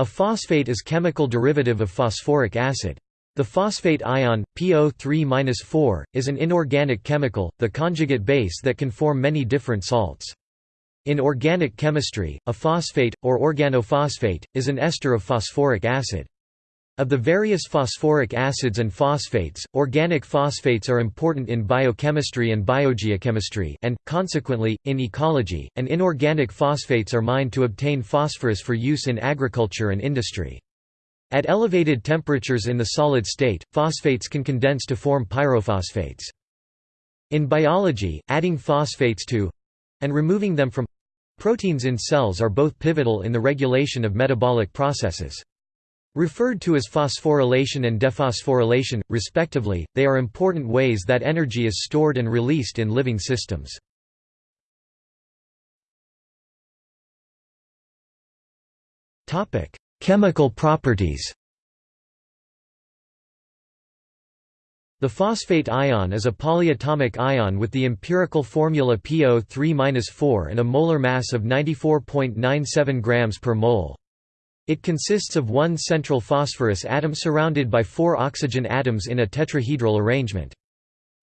A phosphate is chemical derivative of phosphoric acid. The phosphate ion, PO3-4, is an inorganic chemical, the conjugate base that can form many different salts. In organic chemistry, a phosphate, or organophosphate, is an ester of phosphoric acid. Of the various phosphoric acids and phosphates, organic phosphates are important in biochemistry and biogeochemistry and, consequently, in ecology, and inorganic phosphates are mined to obtain phosphorus for use in agriculture and industry. At elevated temperatures in the solid state, phosphates can condense to form pyrophosphates. In biology, adding phosphates to—and removing them from proteins in cells are both pivotal in the regulation of metabolic processes. Referred to as phosphorylation and dephosphorylation, respectively, they are important ways that energy is stored and released in living systems. Chemical properties The phosphate ion is a polyatomic ion with the empirical formula PO3-4 and a molar mass of 94.97 grams per mole. It consists of one central phosphorus atom surrounded by four oxygen atoms in a tetrahedral arrangement.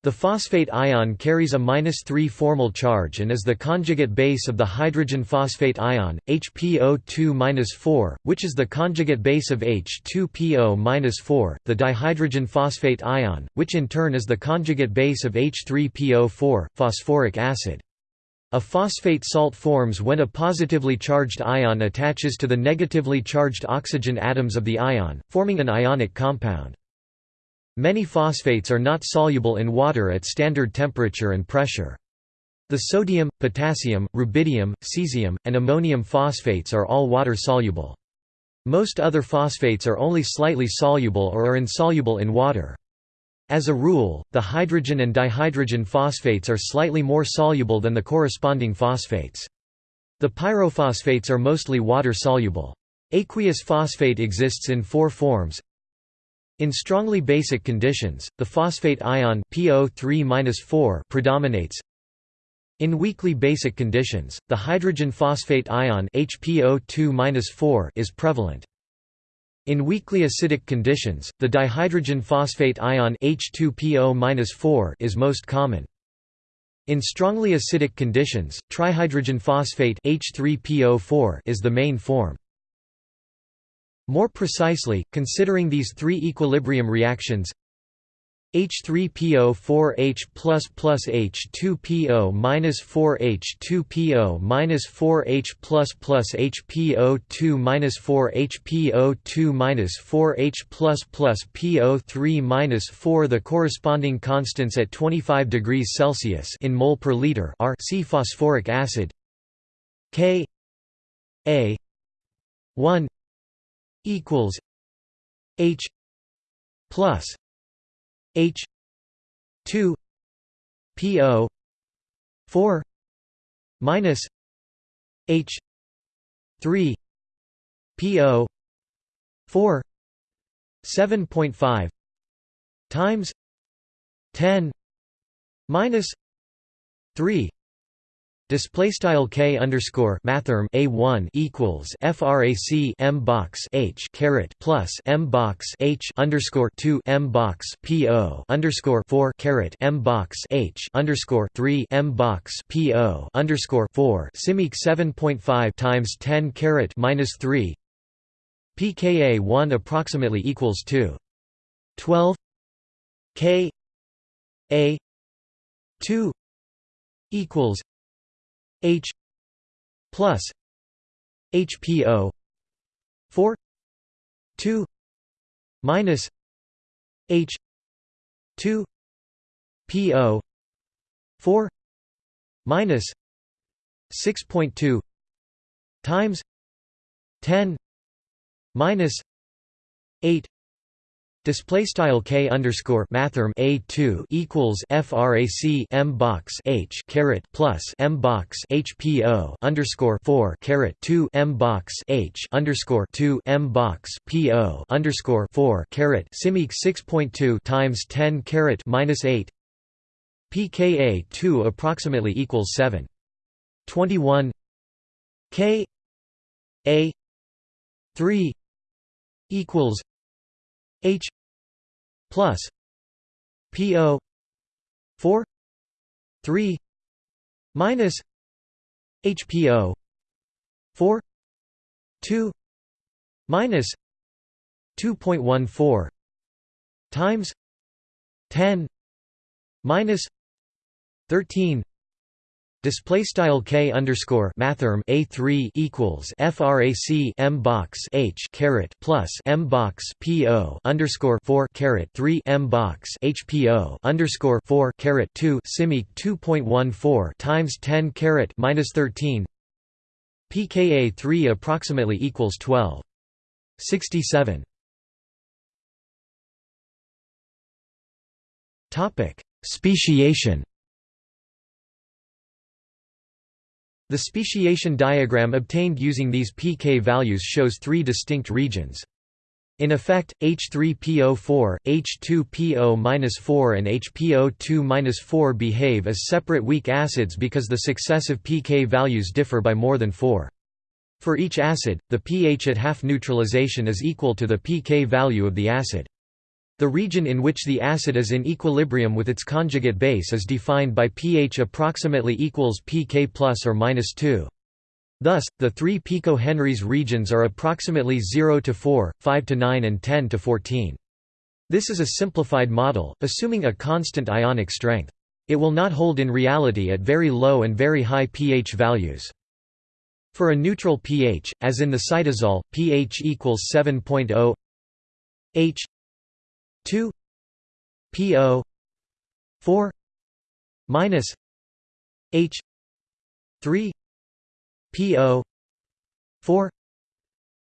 The phosphate ion carries a -3 formal charge and is the conjugate base of the hydrogen phosphate ion, HPO2-4, which is the conjugate base of H2PO-4, the dihydrogen phosphate ion, which in turn is the conjugate base of H3PO4, phosphoric acid. A phosphate salt forms when a positively charged ion attaches to the negatively charged oxygen atoms of the ion, forming an ionic compound. Many phosphates are not soluble in water at standard temperature and pressure. The sodium, potassium, rubidium, cesium, and ammonium phosphates are all water-soluble. Most other phosphates are only slightly soluble or are insoluble in water. As a rule, the hydrogen and dihydrogen phosphates are slightly more soluble than the corresponding phosphates. The pyrophosphates are mostly water-soluble. Aqueous phosphate exists in four forms. In strongly basic conditions, the phosphate ion PO3 predominates. In weakly basic conditions, the hydrogen phosphate ion HPO2 is prevalent. In weakly acidic conditions, the dihydrogen phosphate ion H2PO is most common. In strongly acidic conditions, trihydrogen phosphate H3PO4 is the main form. More precisely, considering these three equilibrium reactions H3PO4H plus plus H2PO minus 4H2PO minus 4H plus plus HPO2 minus 4 HPO2 minus 4H plus plus PO3 minus 4 The corresponding constants at 25 degrees Celsius in mole per liter are C phosphoric acid K A 1 equals H plus H two P O four minus H three P O four seven point five times ten minus three Display style k underscore mathrm a one equals frac m box h caret plus m box h underscore two m box p o underscore four caret m box h underscore three m box p o underscore four simic seven point five times ten caret minus three. Pka one approximately equals two. Twelve. K a two equals H plus HPO four two minus H two PO four minus six point two times ten minus eight Display style k underscore mathrm a two equals frac m box h caret plus m box hpo underscore four caret two m box h underscore two m box po underscore four caret simic six point two times ten caret minus eight. Pka two approximately equals seven. Twenty one k a three equals H plus PO 4 3 minus HPO 4 2 minus 2.14 times 10 minus 13 Display style k underscore mathrm a three equals frac m box h caret plus m box po underscore four caret three m box hpo underscore four caret two simic two point one four times ten caret minus thirteen. pKa three approximately equals twelve. Sixty seven. Topic Speciation The speciation diagram obtained using these pK values shows three distinct regions. In effect, H3PO4, H2PO-4 and HPO2-4 behave as separate weak acids because the successive pK values differ by more than 4. For each acid, the pH at half neutralization is equal to the pK value of the acid. The region in which the acid is in equilibrium with its conjugate base is defined by pH approximately equals pK plus or minus 2. Thus, the three picohenries regions are approximately 0 to 4, 5 to 9 and 10 to 14. This is a simplified model, assuming a constant ionic strength. It will not hold in reality at very low and very high pH values. For a neutral pH, as in the cytosol, pH equals 7.0 H 2 PO 4 minus H 3 PO 4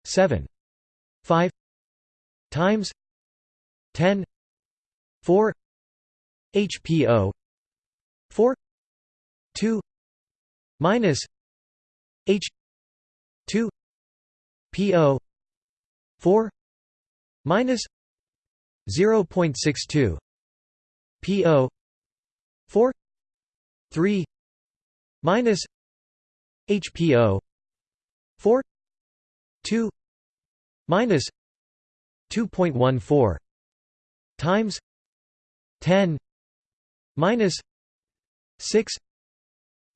7 5 times 10 4 HPO 4 2 minus H 2 PO 4 minus 0.62 PO 4 3 minus HPO 4 2 minus 2.14 times 10 minus 6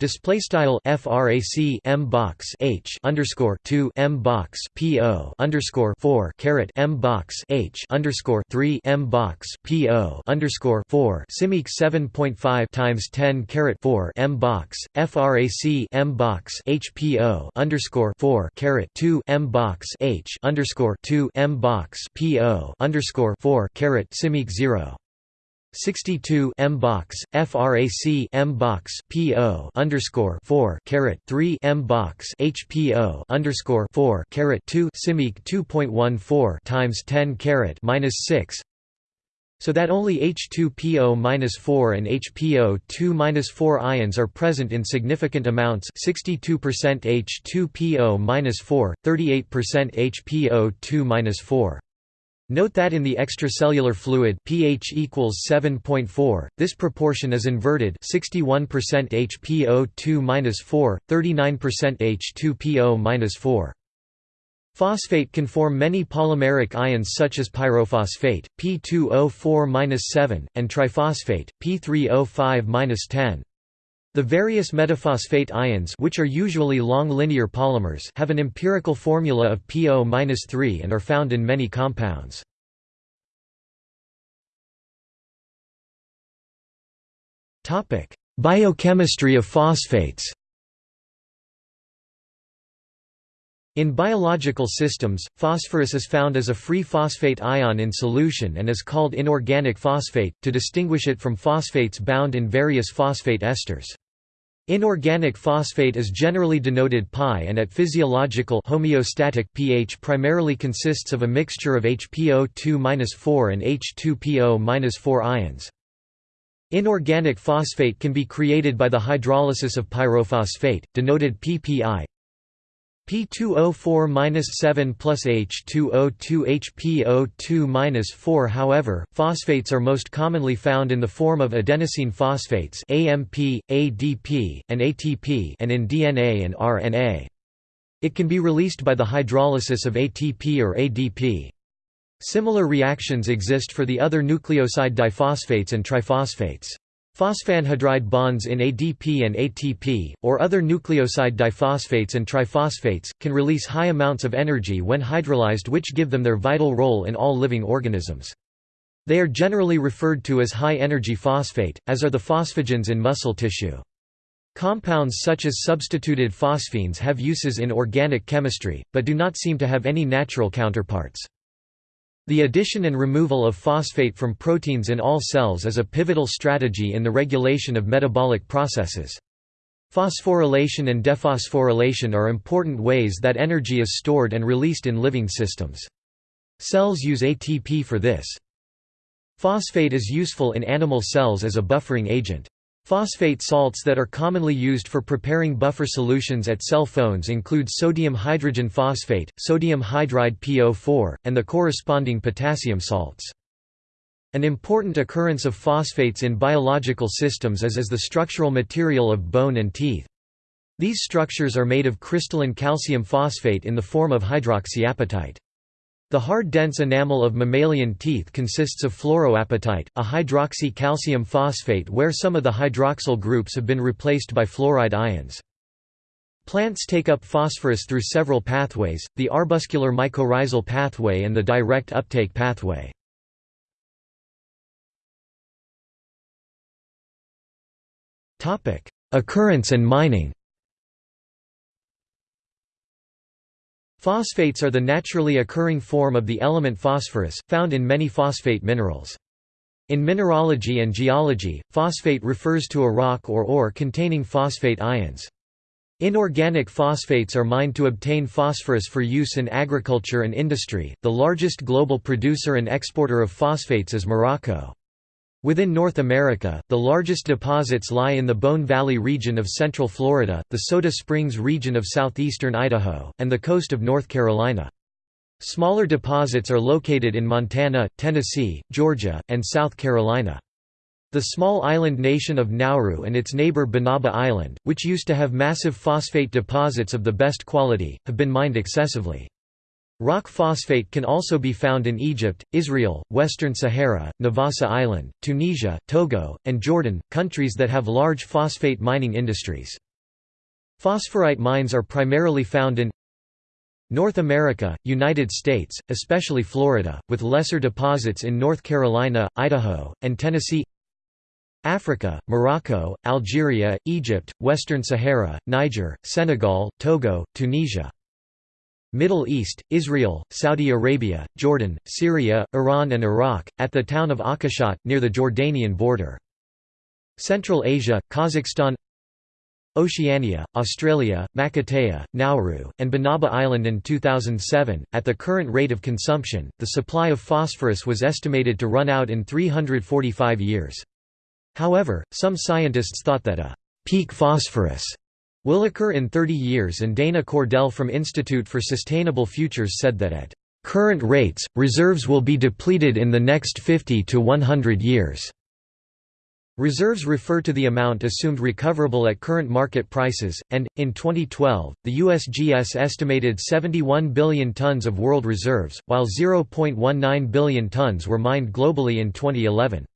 Display style frac m box h underscore two m box po underscore four caret m box h underscore three m box po underscore four simic seven point five times ten caret four m box frac m box hpo underscore four caret two m box h underscore two m box po underscore four caret simic zero 62 M box frac M box PO underscore 4 caret 3 M box HPO underscore 4 caret 2 simic 2.14 times 10 caret minus 6 so that only H2PO minus 4 and HPO 2 minus 4 ions are present in significant amounts 62% H2PO minus 4, 38% HPO 2 minus 4. Note that in the extracellular fluid pH equals 7.4, this proportion is inverted 61% HPO2-4, 39% H2PO-4. Phosphate can form many polymeric ions such as pyrophosphate, P2O4-7, and triphosphate, P3O5-10. The various metaphosphate ions which are usually long linear polymers have an empirical formula of PO-3 and are found in many compounds. Biochemistry of phosphates In biological systems, phosphorus is found as a free phosphate ion in solution and is called inorganic phosphate, to distinguish it from phosphates bound in various phosphate esters. Inorganic phosphate is generally denoted Pi and at physiological homeostatic pH primarily consists of a mixture of HPO2-4 and H2PO-4 ions. Inorganic phosphate can be created by the hydrolysis of pyrophosphate, denoted PPI, P2O4-7 plus H2O2 HPO2-4 However, phosphates are most commonly found in the form of adenosine phosphates AMP, ADP, and ATP and in DNA and RNA. It can be released by the hydrolysis of ATP or ADP. Similar reactions exist for the other nucleoside diphosphates and triphosphates. Phosphanhydride bonds in ADP and ATP, or other nucleoside diphosphates and triphosphates, can release high amounts of energy when hydrolyzed which give them their vital role in all living organisms. They are generally referred to as high-energy phosphate, as are the phosphagens in muscle tissue. Compounds such as substituted phosphines have uses in organic chemistry, but do not seem to have any natural counterparts. The addition and removal of phosphate from proteins in all cells is a pivotal strategy in the regulation of metabolic processes. Phosphorylation and dephosphorylation are important ways that energy is stored and released in living systems. Cells use ATP for this. Phosphate is useful in animal cells as a buffering agent. Phosphate salts that are commonly used for preparing buffer solutions at cell phones include sodium hydrogen phosphate, sodium hydride PO4, and the corresponding potassium salts. An important occurrence of phosphates in biological systems is as the structural material of bone and teeth. These structures are made of crystalline calcium phosphate in the form of hydroxyapatite. The hard dense enamel of mammalian teeth consists of fluoroapatite, a hydroxy calcium phosphate where some of the hydroxyl groups have been replaced by fluoride ions. Plants take up phosphorus through several pathways, the arbuscular mycorrhizal pathway and the direct uptake pathway. Occurrence and mining Phosphates are the naturally occurring form of the element phosphorus, found in many phosphate minerals. In mineralogy and geology, phosphate refers to a rock or ore containing phosphate ions. Inorganic phosphates are mined to obtain phosphorus for use in agriculture and industry. The largest global producer and exporter of phosphates is Morocco. Within North America, the largest deposits lie in the Bone Valley region of central Florida, the Soda Springs region of southeastern Idaho, and the coast of North Carolina. Smaller deposits are located in Montana, Tennessee, Georgia, and South Carolina. The small island nation of Nauru and its neighbor Banaba Island, which used to have massive phosphate deposits of the best quality, have been mined excessively. Rock phosphate can also be found in Egypt, Israel, Western Sahara, Navassa Island, Tunisia, Togo, and Jordan, countries that have large phosphate mining industries. Phosphorite mines are primarily found in North America, United States, especially Florida, with lesser deposits in North Carolina, Idaho, and Tennessee Africa, Morocco, Algeria, Egypt, Western Sahara, Niger, Senegal, Togo, Tunisia Middle East, Israel, Saudi Arabia, Jordan, Syria, Iran and Iraq, at the town of Akashat, near the Jordanian border. Central Asia, Kazakhstan Oceania, Australia, Makatea, Nauru, and Banaba Island in 2007. At the current rate of consumption, the supply of phosphorus was estimated to run out in 345 years. However, some scientists thought that a peak phosphorus will occur in 30 years and Dana Cordell from Institute for Sustainable Futures said that at current rates, reserves will be depleted in the next 50 to 100 years. Reserves refer to the amount assumed recoverable at current market prices, and, in 2012, the USGS estimated 71 billion tons of world reserves, while 0.19 billion tons were mined globally in 2011.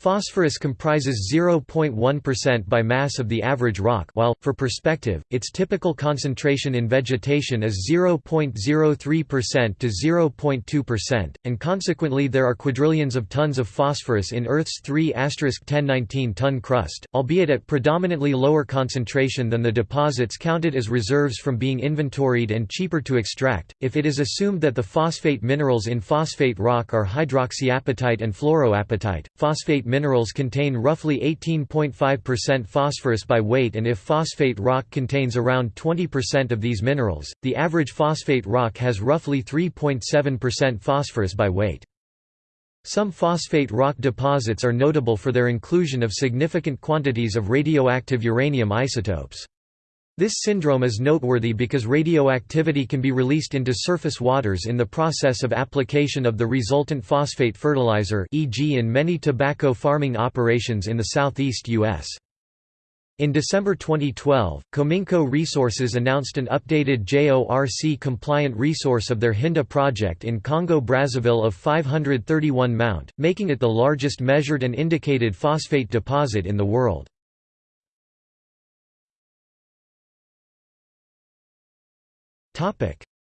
Phosphorus comprises 0.1% by mass of the average rock while, for perspective, its typical concentration in vegetation is 0.03% to 0.2%, and consequently there are quadrillions of tons of phosphorus in Earth's 3 1019 ton crust, albeit at predominantly lower concentration than the deposits counted as reserves from being inventoried and cheaper to extract. If it is assumed that the phosphate minerals in phosphate rock are hydroxyapatite and fluoroapatite, phosphate minerals contain roughly 18.5% phosphorus by weight and if phosphate rock contains around 20% of these minerals, the average phosphate rock has roughly 3.7% phosphorus by weight. Some phosphate rock deposits are notable for their inclusion of significant quantities of radioactive uranium isotopes. This syndrome is noteworthy because radioactivity can be released into surface waters in the process of application of the resultant phosphate fertilizer e.g. in many tobacco farming operations in the southeast U.S. In December 2012, Cominco Resources announced an updated JORC-compliant resource of their Hinda project in Congo-Brazzaville of 531 Mount, making it the largest measured and indicated phosphate deposit in the world.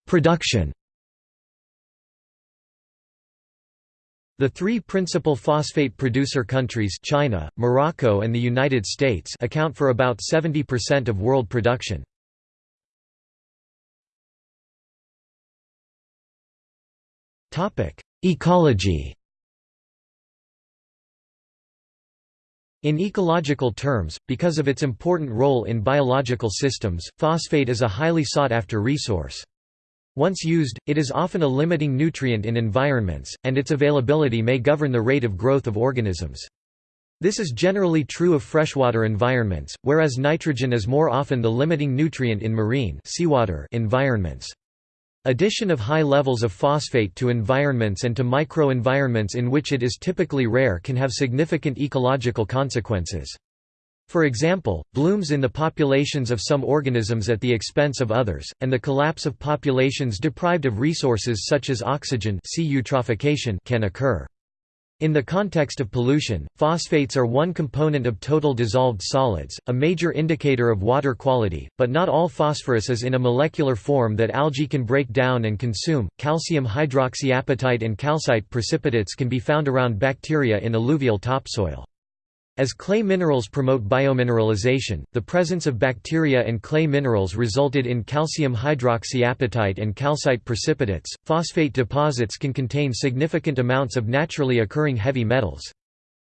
Production. The three principal phosphate producer countries China, Morocco and the United States account for about 70% of world production. Ecology In ecological terms, because of its important role in biological systems, phosphate is a highly sought-after resource. Once used, it is often a limiting nutrient in environments, and its availability may govern the rate of growth of organisms. This is generally true of freshwater environments, whereas nitrogen is more often the limiting nutrient in marine seawater environments. Addition of high levels of phosphate to environments and to microenvironments in which it is typically rare can have significant ecological consequences. For example, blooms in the populations of some organisms at the expense of others, and the collapse of populations deprived of resources such as oxygen can occur. In the context of pollution, phosphates are one component of total dissolved solids, a major indicator of water quality, but not all phosphorus is in a molecular form that algae can break down and consume. Calcium hydroxyapatite and calcite precipitates can be found around bacteria in alluvial topsoil. As clay minerals promote biomineralization, the presence of bacteria and clay minerals resulted in calcium hydroxyapatite and calcite precipitates. Phosphate deposits can contain significant amounts of naturally occurring heavy metals.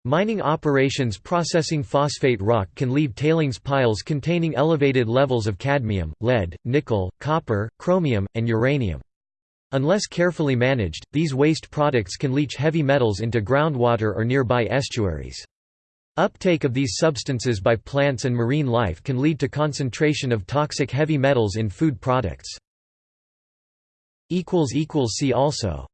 Mining operations processing phosphate rock can leave tailings piles containing elevated levels of cadmium, lead, nickel, copper, chromium, and uranium. Unless carefully managed, these waste products can leach heavy metals into groundwater or nearby estuaries. Uptake of these substances by plants and marine life can lead to concentration of toxic heavy metals in food products. See also